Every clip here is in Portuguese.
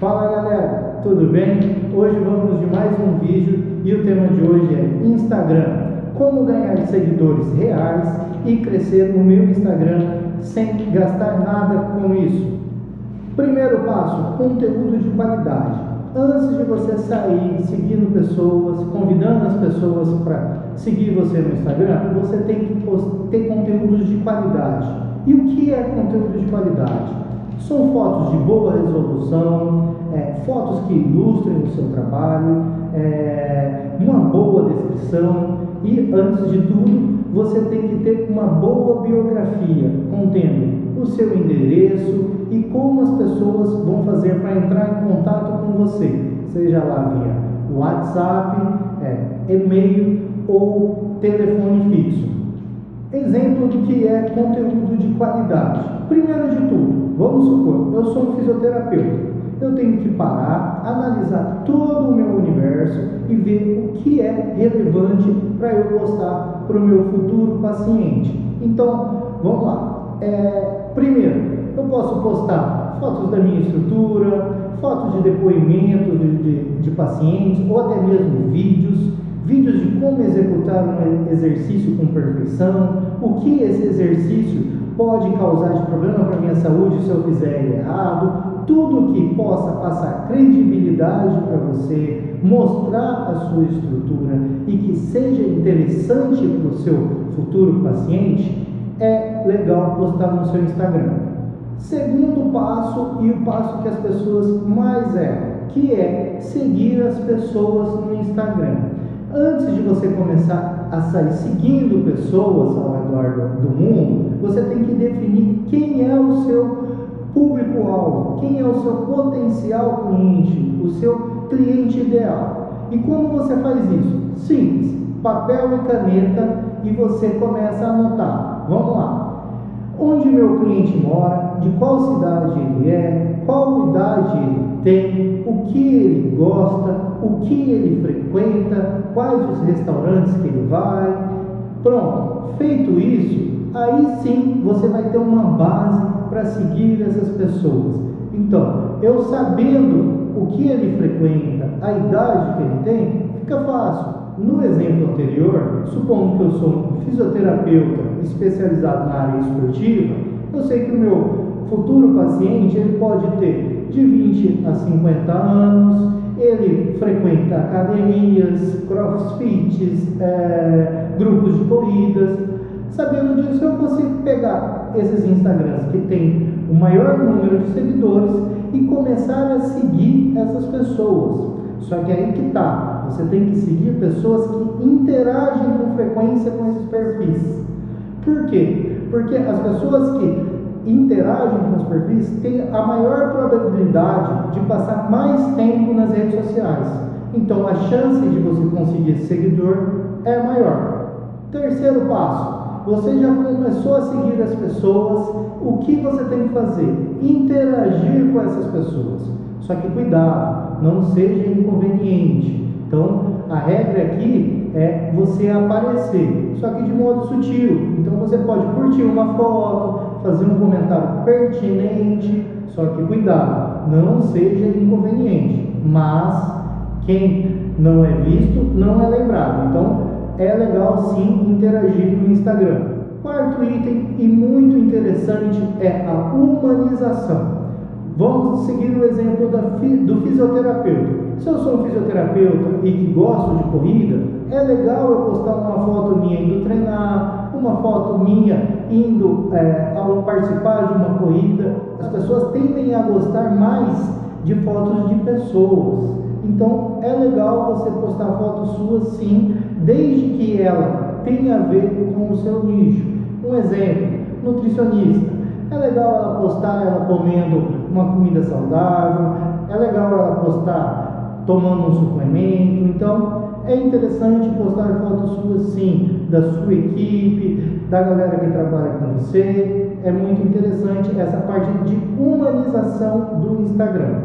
Fala galera, tudo bem? Hoje vamos de mais um vídeo e o tema de hoje é Instagram. Como ganhar seguidores reais e crescer no meu Instagram sem gastar nada com isso. Primeiro passo, conteúdo de qualidade. Antes de você sair seguindo pessoas, convidando as pessoas para seguir você no Instagram, você tem que ter conteúdos de qualidade. E o que é conteúdo de qualidade? São fotos de boa resolução, é, fotos que ilustrem o seu trabalho, é, uma boa descrição e, antes de tudo, você tem que ter uma boa biografia contendo o seu endereço e como as pessoas vão fazer para entrar em contato com você, seja lá via WhatsApp, é, e-mail ou telefone fixo. Exemplo do que é conteúdo de qualidade. Primeiro de tudo, vamos supor, eu sou um fisioterapeuta. Eu tenho que parar, analisar todo o meu universo e ver o que é relevante para eu postar para o meu futuro paciente. Então, vamos lá. É, primeiro, eu posso postar fotos da minha estrutura, fotos de depoimentos de, de, de pacientes ou até mesmo vídeos vídeos de como executar um exercício com perfeição, o que esse exercício pode causar de problema para a minha saúde se eu fizer errado, tudo que possa passar credibilidade para você, mostrar a sua estrutura e que seja interessante para o seu futuro paciente, é legal postar no seu Instagram. Segundo passo, e o passo que as pessoas mais erram, que é seguir as pessoas no Instagram. Antes de você começar a sair seguindo pessoas ao redor do mundo, você tem que definir quem é o seu público-alvo, quem é o seu potencial cliente, o seu cliente ideal. E como você faz isso? Simples, papel e caneta e você começa a anotar. Vamos lá. Onde meu cliente mora, de qual cidade ele é, qual idade ele tem, o que ele gosta, o que ele frequenta, quais os restaurantes que ele vai. Pronto, feito isso, aí sim você vai ter uma base para seguir essas pessoas. Então, eu sabendo o que ele frequenta, a idade que ele tem, fica fácil. No exemplo anterior, supondo que eu sou um fisioterapeuta especializado na área esportiva, eu sei que o meu futuro paciente ele pode ter de 20 a 50 anos, ele frequenta academias, crossfits, é, grupos de corridas. Sabendo disso, eu consigo pegar esses Instagrams que tem o maior número de seguidores e começar a seguir essas pessoas. Só que aí que tá, você tem que seguir pessoas que interagem com frequência com esses perfis. Por quê? Porque as pessoas que interagem com os perfis têm a maior probabilidade de passar mais tempo nas redes sociais. Então a chance de você conseguir seguidor é maior. Terceiro passo, você já começou a seguir as pessoas, o que você tem que fazer? Interagir com essas pessoas. Só que cuidado, não seja inconveniente. Então, a regra aqui é você aparecer, só que de modo sutil. Então, você pode curtir uma foto, fazer um comentário pertinente, só que cuidado, não seja inconveniente. Mas quem não é visto não é lembrado. Então é legal sim interagir no Instagram. Quarto item e muito interessante é a humanização. Vamos seguir o exemplo do fisioterapeuta. Se eu sou um fisioterapeuta e que gosto de corrida, é legal eu postar uma foto minha indo treinar, uma foto minha indo é, ao participar de uma corrida. As pessoas tendem a gostar mais de fotos de pessoas. Então é legal você postar fotos suas sim, desde que ela tenha a ver com o seu nicho. Um exemplo, nutricionista. É legal ela postar ela comendo uma comida saudável, é legal ela postar tomando um suplemento. Então, é interessante postar fotos suas sim, da sua equipe, da galera que trabalha com você. É muito interessante essa parte de humanização do Instagram.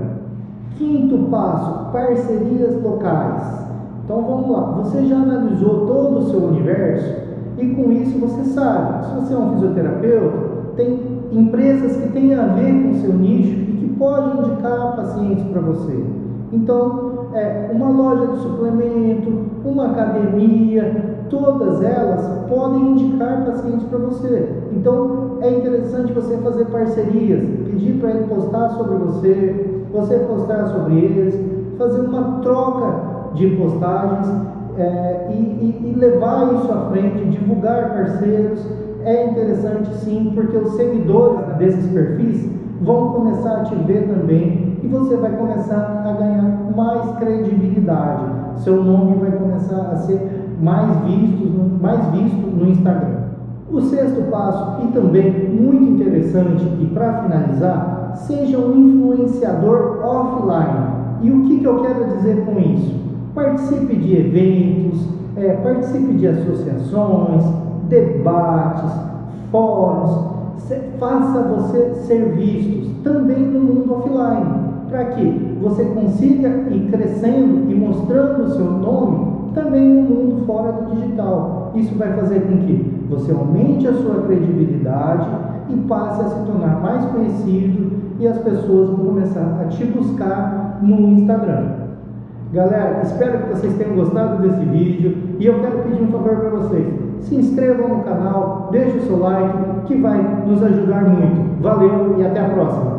Quinto passo: parcerias locais. Então vamos lá, você já analisou todo o seu universo e com isso você sabe, se você é um fisioterapeuta, tem empresas que têm a ver com o seu nicho e que pode indicar pacientes para você. Então, é, uma loja de suplemento, uma academia, todas elas podem indicar pacientes para você. Então, é interessante você fazer parcerias, pedir para ele postar sobre você, você postar sobre eles, fazer uma troca de postagens é, e, e, e levar isso à frente, divulgar parceiros. É interessante sim, porque os seguidores desses perfis vão começar a te ver também e você vai começar a ganhar mais credibilidade. Seu nome vai começar a ser mais visto, mais visto no Instagram. O sexto passo, e também muito interessante, e para finalizar, seja um influenciador offline. E o que, que eu quero dizer com isso? Participe de eventos, é, participe de associações, debates, fóruns, faça você ser vistos também no mundo offline, para que você consiga ir crescendo e mostrando o seu nome também no mundo fora do digital. Isso vai fazer com que você aumente a sua credibilidade e passe a se tornar mais conhecido e as pessoas vão começar a te buscar no Instagram. Galera, espero que vocês tenham gostado desse vídeo e eu quero pedir um favor para vocês. Se inscrevam no canal, deixe o seu like, que vai nos ajudar muito. Valeu e até a próxima!